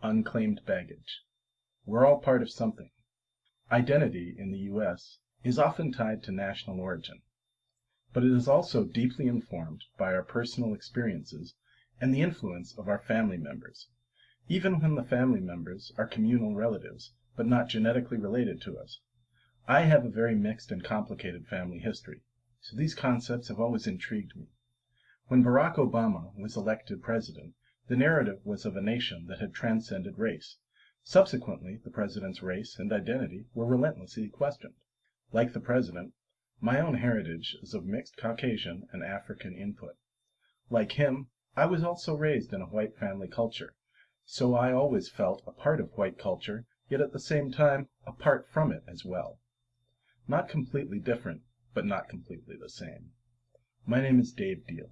Unclaimed baggage. We're all part of something. Identity in the U.S. is often tied to national origin. But it is also deeply informed by our personal experiences and the influence of our family members, even when the family members are communal relatives, but not genetically related to us. I have a very mixed and complicated family history, so these concepts have always intrigued me. When Barack Obama was elected president, the narrative was of a nation that had transcended race. Subsequently, the president's race and identity were relentlessly questioned. Like the president, my own heritage is of mixed Caucasian and African input. Like him, I was also raised in a white family culture, so I always felt a part of white culture, yet at the same time apart from it as well. Not completely different, but not completely the same. My name is Dave Deal.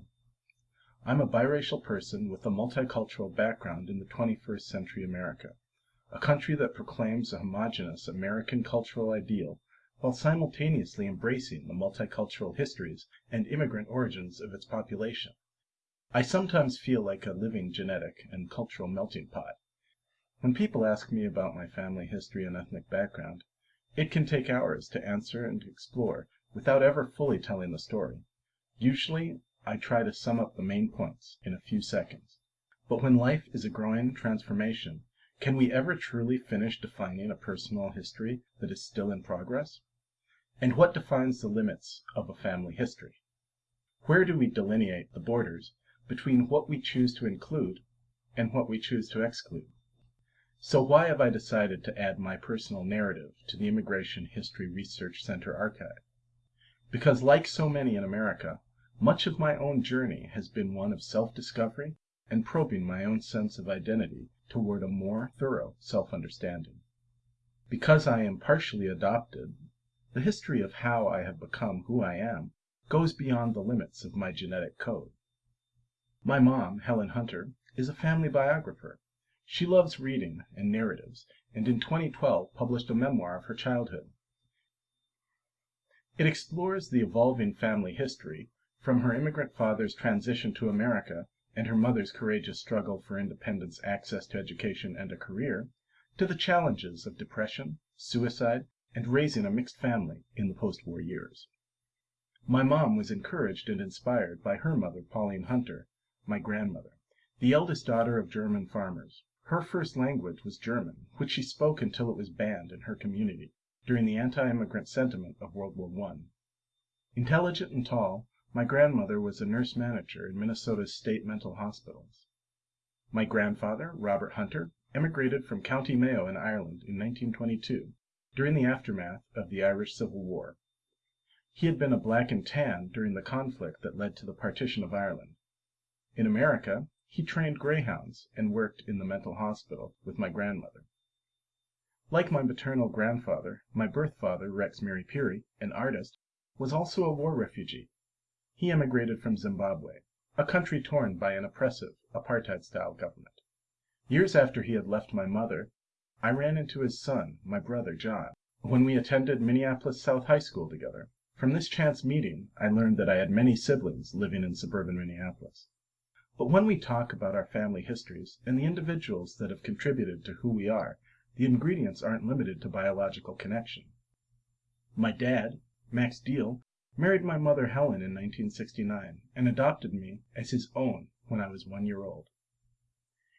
I'm a biracial person with a multicultural background in the 21st century America, a country that proclaims a homogeneous American cultural ideal while simultaneously embracing the multicultural histories and immigrant origins of its population. I sometimes feel like a living genetic and cultural melting pot. When people ask me about my family history and ethnic background, it can take hours to answer and explore without ever fully telling the story. Usually I try to sum up the main points in a few seconds. But when life is a growing transformation, can we ever truly finish defining a personal history that is still in progress? And what defines the limits of a family history? Where do we delineate the borders between what we choose to include and what we choose to exclude? So why have I decided to add my personal narrative to the Immigration History Research Center archive? Because like so many in America, much of my own journey has been one of self-discovery and probing my own sense of identity toward a more thorough self-understanding. Because I am partially adopted, the history of how I have become who I am goes beyond the limits of my genetic code. My mom, Helen Hunter, is a family biographer. She loves reading and narratives, and in 2012 published a memoir of her childhood. It explores the evolving family history from her immigrant father's transition to America and her mother's courageous struggle for independence, access to education, and a career, to the challenges of depression, suicide, and raising a mixed family in the post-war years. My mom was encouraged and inspired by her mother, Pauline Hunter, my grandmother, the eldest daughter of German farmers. Her first language was German, which she spoke until it was banned in her community during the anti-immigrant sentiment of World War I. Intelligent and tall, my grandmother was a nurse manager in Minnesota's state mental hospitals. My grandfather, Robert Hunter, emigrated from County Mayo in Ireland in 1922, during the aftermath of the Irish Civil War. He had been a black and tan during the conflict that led to the partition of Ireland. In America, he trained greyhounds and worked in the mental hospital with my grandmother. Like my maternal grandfather, my birth father, Rex Mary Peary, an artist, was also a war refugee he emigrated from Zimbabwe, a country torn by an oppressive, apartheid-style government. Years after he had left my mother, I ran into his son, my brother John, when we attended Minneapolis South High School together. From this chance meeting, I learned that I had many siblings living in suburban Minneapolis. But when we talk about our family histories and the individuals that have contributed to who we are, the ingredients aren't limited to biological connection. My dad, Max Deal, married my mother Helen in 1969 and adopted me as his own when I was one year old.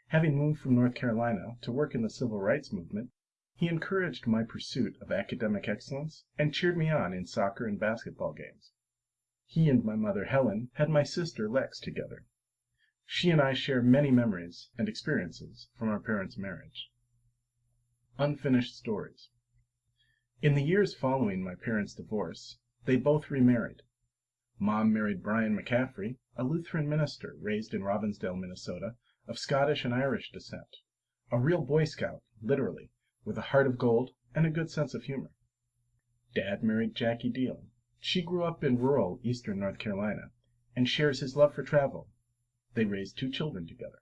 Having moved from North Carolina to work in the civil rights movement, he encouraged my pursuit of academic excellence and cheered me on in soccer and basketball games. He and my mother Helen had my sister Lex together. She and I share many memories and experiences from our parents' marriage. Unfinished stories. In the years following my parents' divorce, they both remarried. Mom married Brian McCaffrey, a Lutheran minister raised in Robbinsdale, Minnesota, of Scottish and Irish descent. A real Boy Scout, literally, with a heart of gold and a good sense of humor. Dad married Jackie Deal. She grew up in rural eastern North Carolina and shares his love for travel. They raised two children together.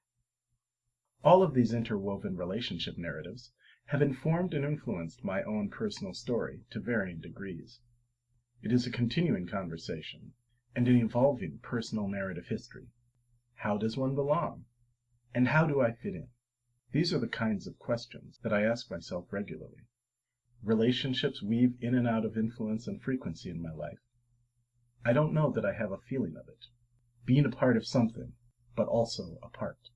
All of these interwoven relationship narratives have informed and influenced my own personal story to varying degrees. It is a continuing conversation, and an evolving personal narrative history. How does one belong? And how do I fit in? These are the kinds of questions that I ask myself regularly. Relationships weave in and out of influence and frequency in my life. I don't know that I have a feeling of it. Being a part of something, but also a part.